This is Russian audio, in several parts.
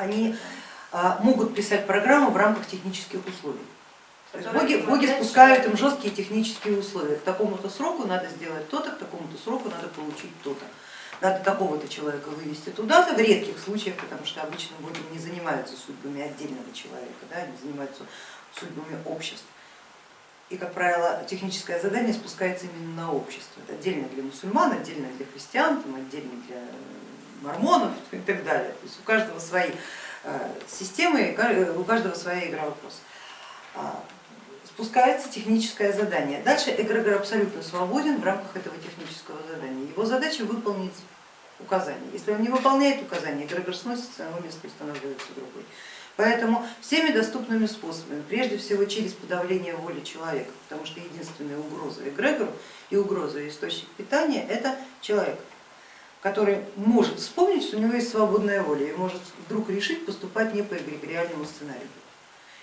они а, могут писать программу в рамках технических условий. Боги, боги спускают им жесткие технические условия. К такому-то сроку надо сделать то-то, к такому-то сроку надо получить то-то. Надо такого-то человека вывести туда-то, в редких случаях, потому что обычно боги не занимаются судьбами отдельного человека, да, они занимаются судьбами обществ. И, как правило, техническое задание спускается именно на общество. Это отдельно для мусульман, отдельно для христиан, там, отдельно для мормонов и так далее. То есть у каждого свои э, системы, у каждого своя игра вопросов спускается техническое задание. Дальше эгрегор абсолютно свободен в рамках этого технического задания. Его задача выполнить указание. Если он не выполняет указание, эгрегор сносится, его место устанавливается другой. Поэтому всеми доступными способами, прежде всего через подавление воли человека, потому что единственная угроза эгрегору и угроза источник питания это человек, который может вспомнить, что у него есть свободная воля и может вдруг решить поступать не по эгрегориальному сценарию.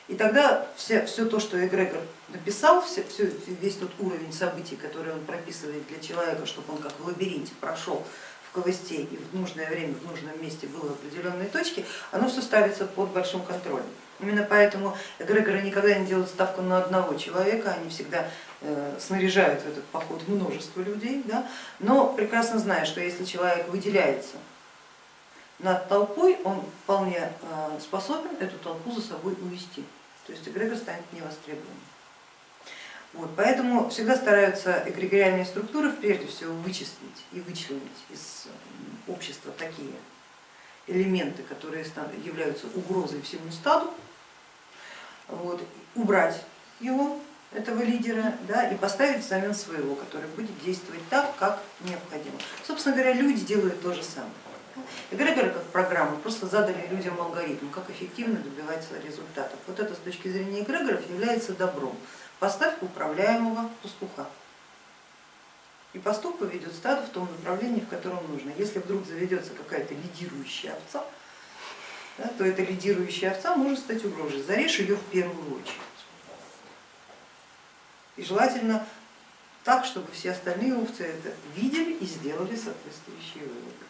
И тогда все, все то, что эгрегор написал, все, все, весь тот уровень событий, который он прописывает для человека, чтобы он как в лабиринте прошел в ковысте и в нужное время, в нужном месте был в определенной точке, оно все ставится под большим контролем. Именно поэтому эгрегоры никогда не делают ставку на одного человека, они всегда э, снаряжают в этот поход множество людей, да? но прекрасно зная, что если человек выделяется над толпой, он вполне э, способен эту толпу за собой увести то есть эгрегор станет невостребованным. Вот, поэтому всегда стараются эгрегориальные структуры прежде всего вычислить и вычленить из общества такие элементы, которые являются угрозой всему стаду, вот, убрать его, этого лидера, да, и поставить взамен своего, который будет действовать так, как необходимо. Собственно говоря, люди делают то же самое. Эгрегоры как программа просто задали людям алгоритм, как эффективно добиваться результатов. Вот это с точки зрения эгрегоров является добром. Поставь управляемого пастуха. И пастух поведет стадо в том направлении, в котором нужно. Если вдруг заведется какая-то лидирующая овца, да, то эта лидирующая овца может стать угрозой. Зарежь ее в первую очередь. И желательно так, чтобы все остальные овцы это видели и сделали соответствующие выводы.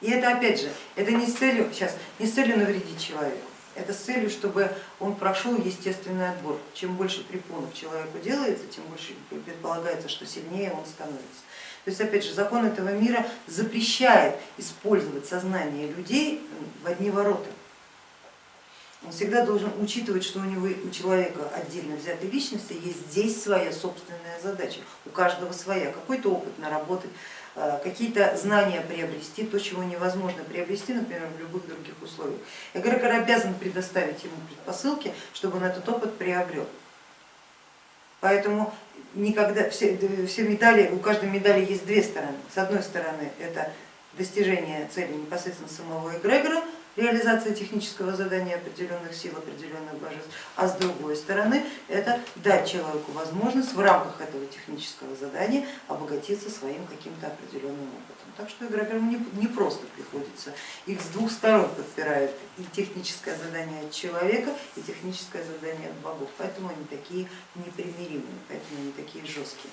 И это опять же, это не с целью, сейчас, не с целью навредить человеку, это с целью, чтобы он прошел естественный отбор. Чем больше препонов человеку делается, тем больше предполагается, что сильнее он становится. То есть опять же, закон этого мира запрещает использовать сознание людей в одни ворота. Он всегда должен учитывать, что у него у человека отдельно взятой личности есть здесь своя собственная задача, у каждого своя, какой-то опыт наработать, Э, какие-то знания приобрести, то, чего невозможно приобрести, например, в любых других условиях. Эгрегор обязан предоставить ему предпосылки, чтобы он этот опыт приобрел. Поэтому никогда все, все медали, у каждой медали есть две стороны. С одной стороны это достижение цели непосредственно самого эгрегора, реализация технического задания определенных сил, определенных божеств, а с другой стороны это дать человеку возможность в рамках этого технического задания обогатиться своим каким-то определенным опытом. Так что игрокам не просто приходится, их с двух сторон подпирает и техническое задание от человека, и техническое задание от богов, поэтому они такие непримиримые, поэтому они такие жесткие.